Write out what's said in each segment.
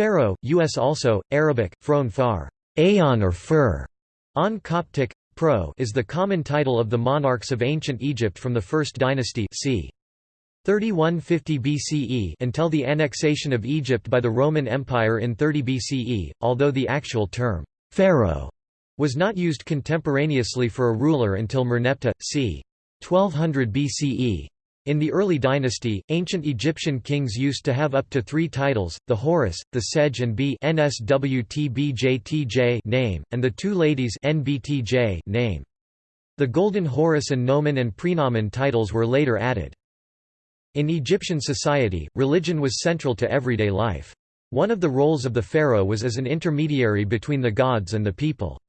Pharaoh, U.S. also, Arabic, Phron far, Aeon or Fur, on Coptic, Pro is the common title of the monarchs of ancient Egypt from the First Dynasty c. 3150 BCE until the annexation of Egypt by the Roman Empire in 30 BCE, although the actual term, pharaoh, was not used contemporaneously for a ruler until Merneptah, c. 1200 BCE. In the early dynasty, ancient Egyptian kings used to have up to three titles, the Horus, the Sedge and B name, and the two ladies NBTJ name. The Golden Horus and Nomen and Prenomen titles were later added. In Egyptian society, religion was central to everyday life. One of the roles of the pharaoh was as an intermediary between the gods and the people.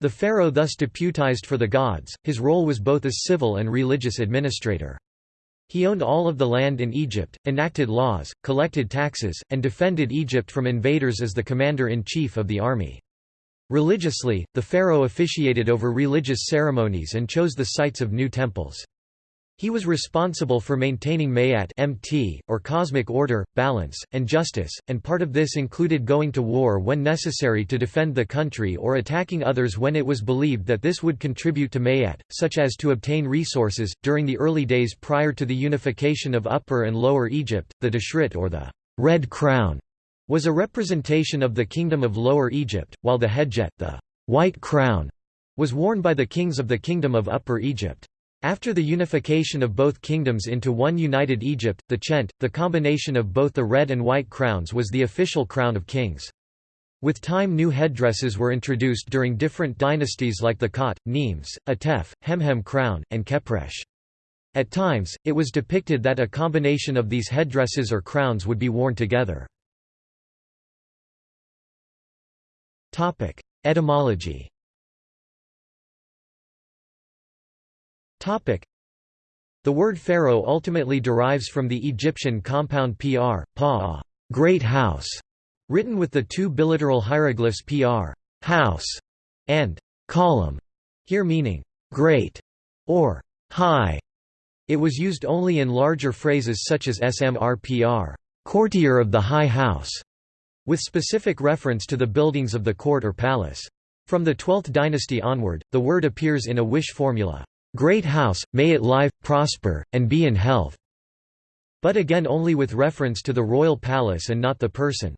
The pharaoh thus deputized for the gods, his role was both as civil and religious administrator. He owned all of the land in Egypt, enacted laws, collected taxes, and defended Egypt from invaders as the commander-in-chief of the army. Religiously, the pharaoh officiated over religious ceremonies and chose the sites of new temples. He was responsible for maintaining Maat MT, or cosmic order, balance, and justice, and part of this included going to war when necessary to defend the country or attacking others when it was believed that this would contribute to Maat, such as to obtain resources. During the early days prior to the unification of Upper and Lower Egypt, the Deshret or the Red Crown was a representation of the Kingdom of Lower Egypt, while the Hedjet, the White Crown, was worn by the kings of the Kingdom of Upper Egypt. After the unification of both kingdoms into one united Egypt, the Pschent, the combination of both the red and white crowns was the official crown of kings. With time new headdresses were introduced during different dynasties like the Khat, Nemes, Atef, Hemhem crown, and Khepresh. At times, it was depicted that a combination of these headdresses or crowns would be worn together. Etymology The word pharaoh ultimately derives from the Egyptian compound pr, pa, great house, written with the two biliteral hieroglyphs pr, house, and column, here meaning great or high. It was used only in larger phrases such as smrpr, courtier of the high house, with specific reference to the buildings of the court or palace. From the 12th dynasty onward, the word appears in a wish formula. Great house, may it live, prosper, and be in health." But again only with reference to the royal palace and not the person.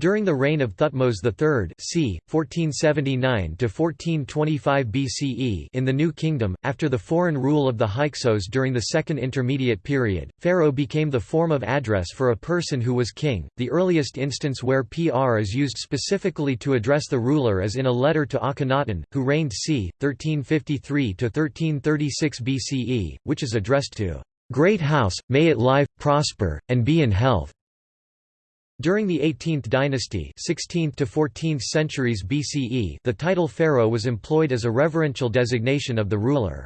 During the reign of Thutmose III c. 1479–1425 BCE in the New Kingdom, after the foreign rule of the Hyksos during the Second Intermediate Period, pharaoh became the form of address for a person who was king. The earliest instance where pr is used specifically to address the ruler is in a letter to Akhenaten, who reigned c. 1353–1336 BCE, which is addressed to, "...great house, may it live, prosper, and be in health." During the 18th dynasty 16th to 14th centuries BCE the title pharaoh was employed as a reverential designation of the ruler.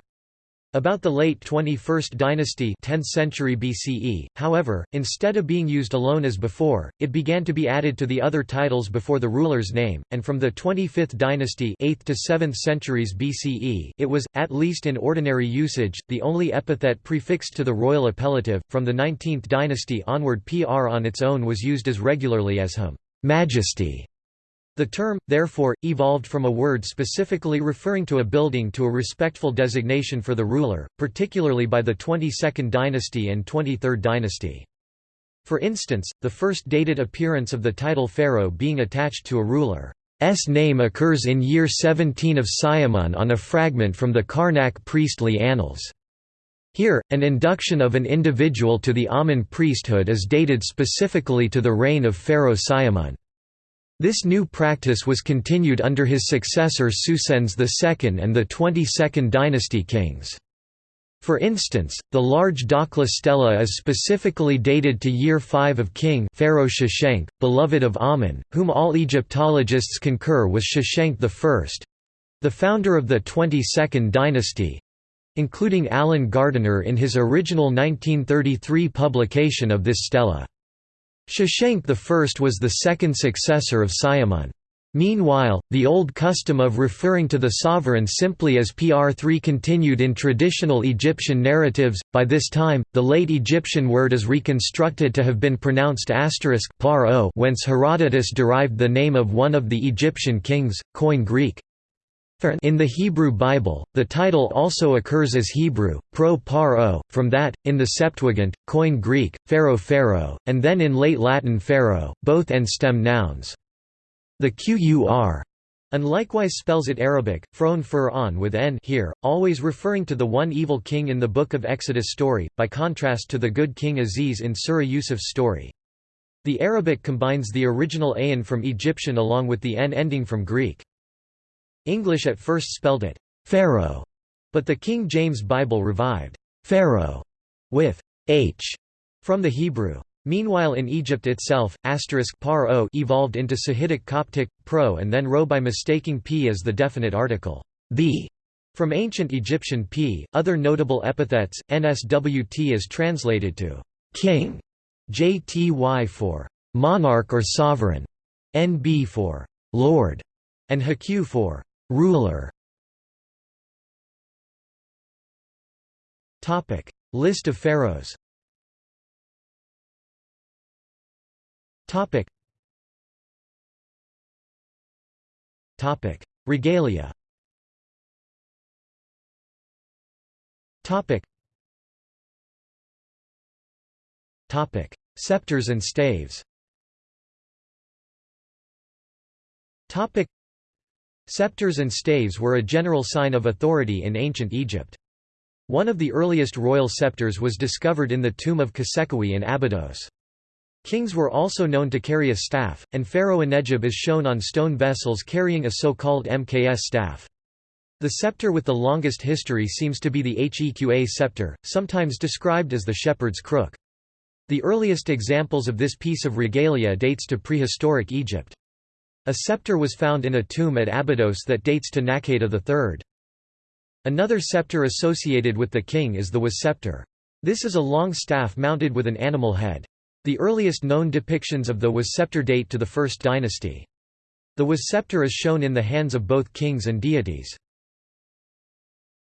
About the late 21st dynasty 10th century BCE, however, instead of being used alone as before, it began to be added to the other titles before the ruler's name, and from the 25th dynasty 8th to 7th centuries BCE it was, at least in ordinary usage, the only epithet prefixed to the royal appellative. From the 19th dynasty onward pr on its own was used as regularly as hum majesty the term, therefore, evolved from a word specifically referring to a building to a respectful designation for the ruler, particularly by the 22nd dynasty and 23rd dynasty. For instance, the first dated appearance of the title pharaoh being attached to a ruler's name occurs in year 17 of Siamun on a fragment from the Karnak priestly annals. Here, an induction of an individual to the Amun priesthood is dated specifically to the reign of Pharaoh Siamun. This new practice was continued under his successor Psusennes II and the 22nd dynasty kings. For instance, the large Dakhla stela is specifically dated to year 5 of King Pharaoh Shoshenq, beloved of Amun, whom all Egyptologists concur was Shoshenq I—the founder of the 22nd dynasty, including Alan Gardiner in his original 1933 publication of this stela. Shoshenq I was the second successor of Siamun. Meanwhile, the old custom of referring to the sovereign simply as PR3 continued in traditional Egyptian narratives. By this time, the late Egyptian word is reconstructed to have been pronounced asterisk whence Herodotus derived the name of one of the Egyptian kings, Koine Greek. In the Hebrew Bible, the title also occurs as Hebrew, pro paro, from that, in the Septuagint, Koine Greek, pharaoh and then in late Latin pharaoh, both and stem nouns. The qur and likewise spells it Arabic, fron fur on with n here, always referring to the one evil king in the Book of Exodus story, by contrast to the good king Aziz in Surah Yusuf's story. The Arabic combines the original ayin from Egyptian along with the n ending from Greek. English at first spelled it Pharaoh, but the King James Bible revived Pharaoh with h from the Hebrew. Meanwhile in Egypt itself, asterisk par -o evolved into Sahidic Coptic, pro and then ro by mistaking p as the definite article, the, from ancient Egyptian p. Other notable epithets, nswt is translated to king, jty for monarch or sovereign, nb for lord, and hq for ruler. Topic: List of pharaohs Topic. Topic. Regalia. Topic. Topic. Scepters and staves. Topic. Scepters and staves were a general sign of authority in ancient Egypt. One of the earliest royal scepters was discovered in the tomb of Khasekhemwy in Abydos. Kings were also known to carry a staff, and Pharaoh Anedjib is shown on stone vessels carrying a so-called MKS staff. The scepter with the longest history seems to be the Heqa scepter, sometimes described as the shepherd's crook. The earliest examples of this piece of regalia dates to prehistoric Egypt. A scepter was found in a tomb at Abydos that dates to Naqada III. Another scepter associated with the king is the was scepter. This is a long staff mounted with an animal head. The earliest known depictions of the was scepter date to the First Dynasty. The was scepter is shown in the hands of both kings and deities.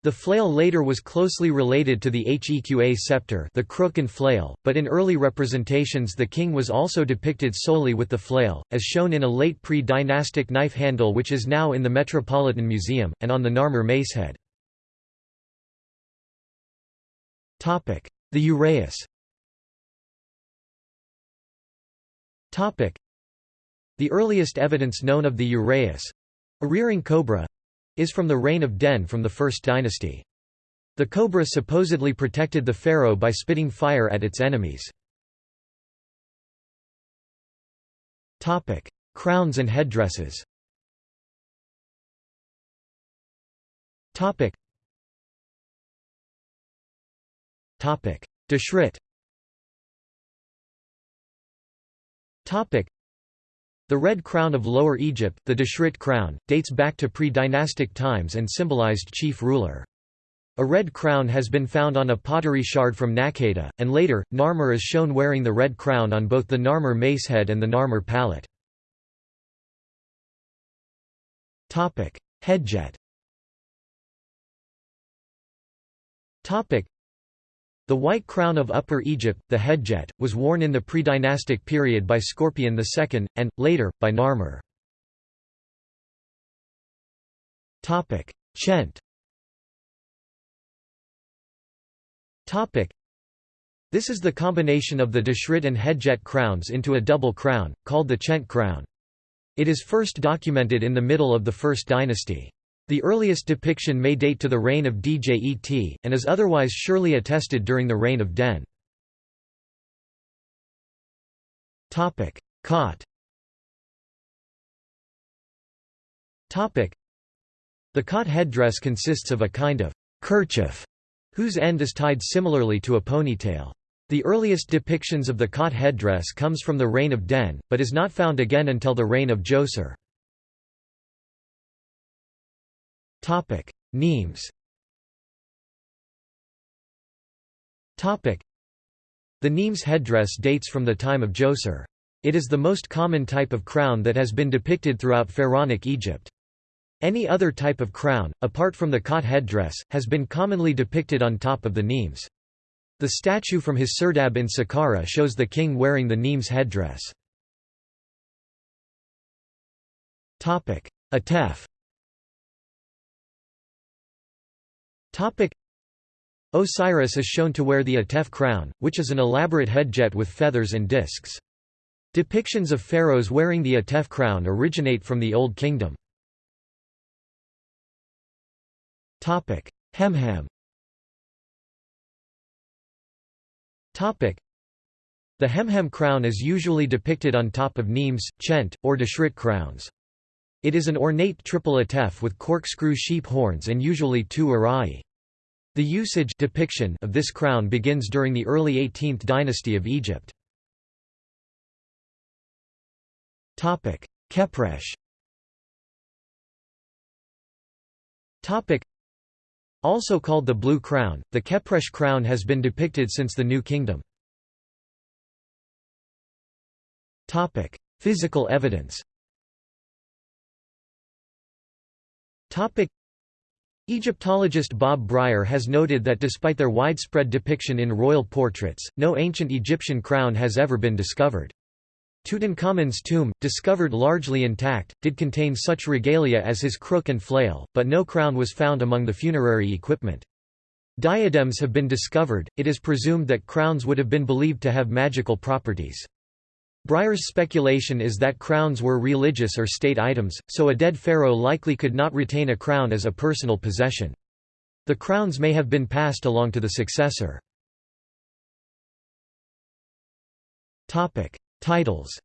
The flail later was closely related to the Heqa scepter the crook and flail, but in early representations the king was also depicted solely with the flail, as shown in a late pre-dynastic knife handle which is now in the Metropolitan Museum, and on the Narmer macehead. The uraeus. The earliest evidence known of the uraeus—a rearing cobra—is from the reign of Den from the First Dynasty. The cobra supposedly protected the pharaoh by spitting fire at its enemies. Crowns and headdresses Deshret The red crown of Lower Egypt, the Deshret crown, dates back to pre-dynastic times and symbolized chief ruler. A red crown has been found on a pottery shard from Naqada, and later, Narmer is shown wearing the red crown on both the Narmer macehead and the Narmer palette. Hedjet the white crown of Upper Egypt, the hedjet, was worn in the pre-dynastic period by Scorpion II, and, later, by Narmer. Pschent This is the combination of the Deshret and Hedjet crowns into a double crown, called the Pschent crown. It is first documented in the middle of the First Dynasty. The earliest depiction may date to the reign of Djet, and is otherwise surely attested during the reign of Den. Qat The cot headdress consists of a kind of kerchief, whose end is tied similarly to a ponytail. The earliest depictions of the cot headdress comes from the reign of Den, but is not found again until the reign of Djoser. Topic: Nemes. Topic: The Nemes headdress dates from the time of Djoser. It is the most common type of crown that has been depicted throughout pharaonic Egypt. Any other type of crown, apart from the Qat headdress, has been commonly depicted on top of the nemes. The statue from his serdab in Saqqara shows the king wearing the nemes headdress. Atef Osiris is shown to wear the Atef crown, which is an elaborate hedjet with feathers and discs. Depictions of pharaohs wearing the Atef crown originate from the Old Kingdom. Hemhem The Hemhem crown is usually depicted on top of nemes, pschent, or deshret crowns. It is an ornate triple atef with corkscrew sheep horns and usually two uraei. The usage depiction of this crown begins during the early 18th dynasty of Egypt. Khepresh Also called the Blue Crown, the Khepresh crown has been depicted since the New Kingdom. Physical evidence Egyptologist Bob Brier has noted that despite their widespread depiction in royal portraits, no ancient Egyptian crown has ever been discovered. Tutankhamun's tomb, discovered largely intact, did contain such regalia as his crook and flail, but no crown was found among the funerary equipment. Diadems have been discovered, it is presumed that crowns would have been believed to have magical properties. Brier's speculation is that crowns were religious or state items, so a dead pharaoh likely could not retain a crown as a personal possession. The crowns may have been passed along to the successor. Titles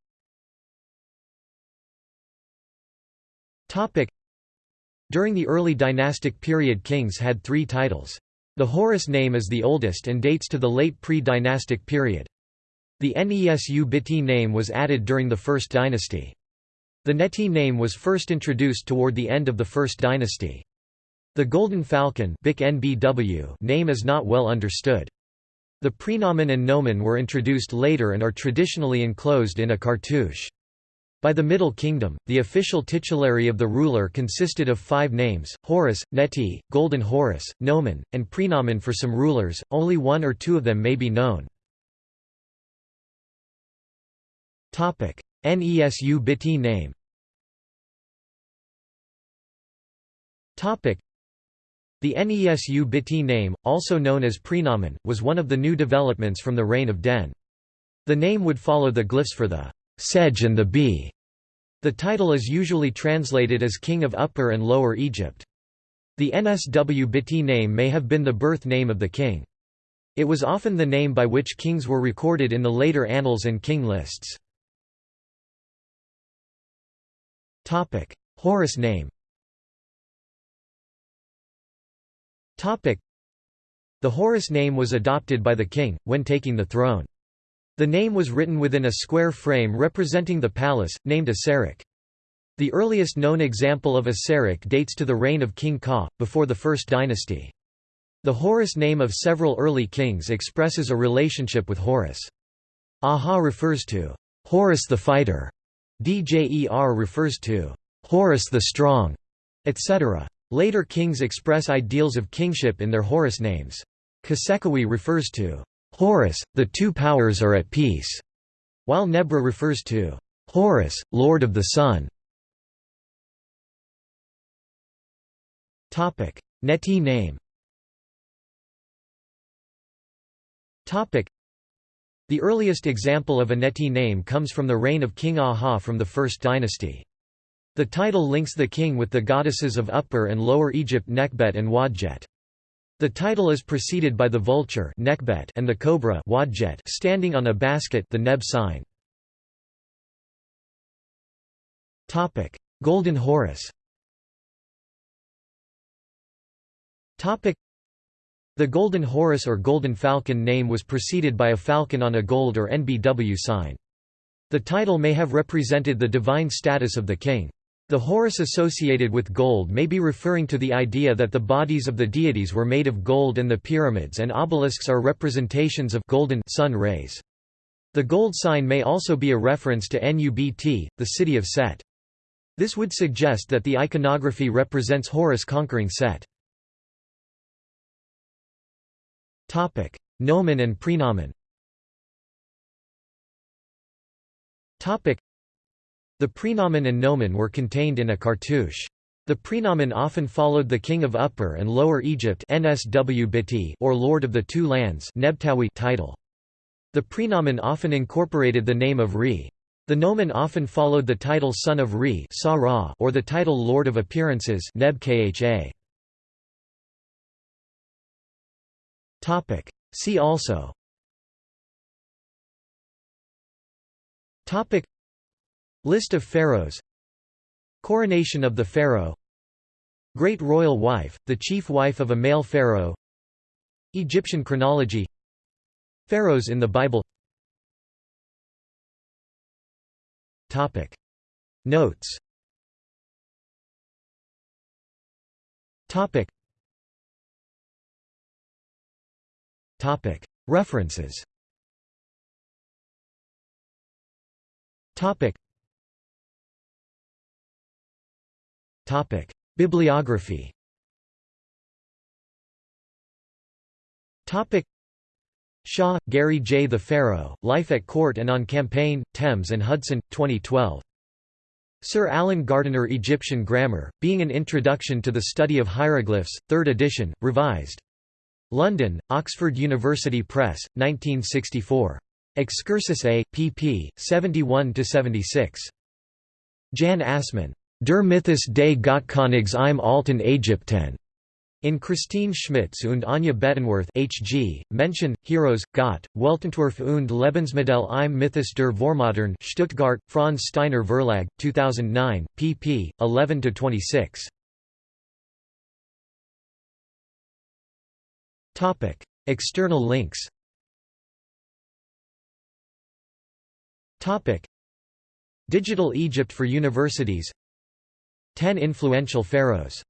During the early dynastic period kings had three titles. The Horus name is the oldest and dates to the late pre-dynastic period. The Nesu Biti name was added during the First Dynasty. The Neti name was first introduced toward the end of the First Dynasty. The Golden Falcon name is not well understood. The prenomen and nomen were introduced later and are traditionally enclosed in a cartouche. By the Middle Kingdom, the official titulary of the ruler consisted of five names, Horus, Neti, Golden Horus, Nomen, and prenomen for some rulers, only one or two of them may be known. Nesu Biti name the Nesu Biti name, also known as prenomen, was one of the new developments from the reign of Den. The name would follow the glyphs for the sedge and the bee. The title is usually translated as King of Upper and Lower Egypt. The Nsw Biti name may have been the birth name of the king. It was often the name by which kings were recorded in the later annals and king lists. Horus name Topic: The Horus name was adopted by the king, when taking the throne. The name was written within a square frame representing the palace, named a serekh. The earliest known example of a serekh dates to the reign of King Ka, before the First Dynasty. The Horus name of several early kings expresses a relationship with Horus. Aha refers to Horus the fighter, Djer refers to Horus the Strong, etc. Later kings express ideals of kingship in their Horus names. Khasekhemwy refers to Horus, the two powers are at peace, while Nebra refers to Horus, Lord of the Sun. Neti name the earliest example of a Neti name comes from the reign of King Aha from the First Dynasty. The title links the king with the goddesses of Upper and Lower Egypt Nekhbet and Wadjet. The title is preceded by the vulture Nekhbet and the cobra Wadjet standing on a basket the Neb sign. Golden Horus the Golden Horus or Golden Falcon name was preceded by a falcon on a gold or NBW sign. The title may have represented the divine status of the king. The Horus associated with gold may be referring to the idea that the bodies of the deities were made of gold and the pyramids and obelisks are representations of golden sun rays. The gold sign may also be a reference to Nubt, the city of Set. This would suggest that the iconography represents Horus conquering Set. Nomen and prenomen Topic: The prenomen and nomen were contained in a cartouche. The prenomen often followed the king of Upper and Lower Egypt or Lord of the Two Lands title. The prenomen often incorporated the name of Re. The nomen often followed the title Son of Re or the title Lord of Appearances See also. List of pharaohs. Coronation of the pharaoh. Great royal wife, the chief wife of a male pharaoh. Egyptian chronology. Pharaohs in the Bible. Topic. Notes. Topic References Bibliography Shaw, Gary J. The Pharaoh, Life at Court and on Campaign, Thames and Hudson, 2012. Sir Alan Gardiner Egyptian Grammar, Being an Introduction to the Study of Hieroglyphs, 3rd edition, revised. London, Oxford University Press, 1964. Excursus A, pp. 71–76. Jan Assmann. Der Mythos des Gottkönigs im Alten Ägypten. In Christine Schmitz und Anja Bettenworth HG, Menschen, Heroes, Gott, Weltentwurf und Lebensmodell im Mythos der Vormodern Stuttgart, Franz Steiner Verlag, 2009, pp. 11–26. External links Topic: Digital Egypt for Universities 10 influential pharaohs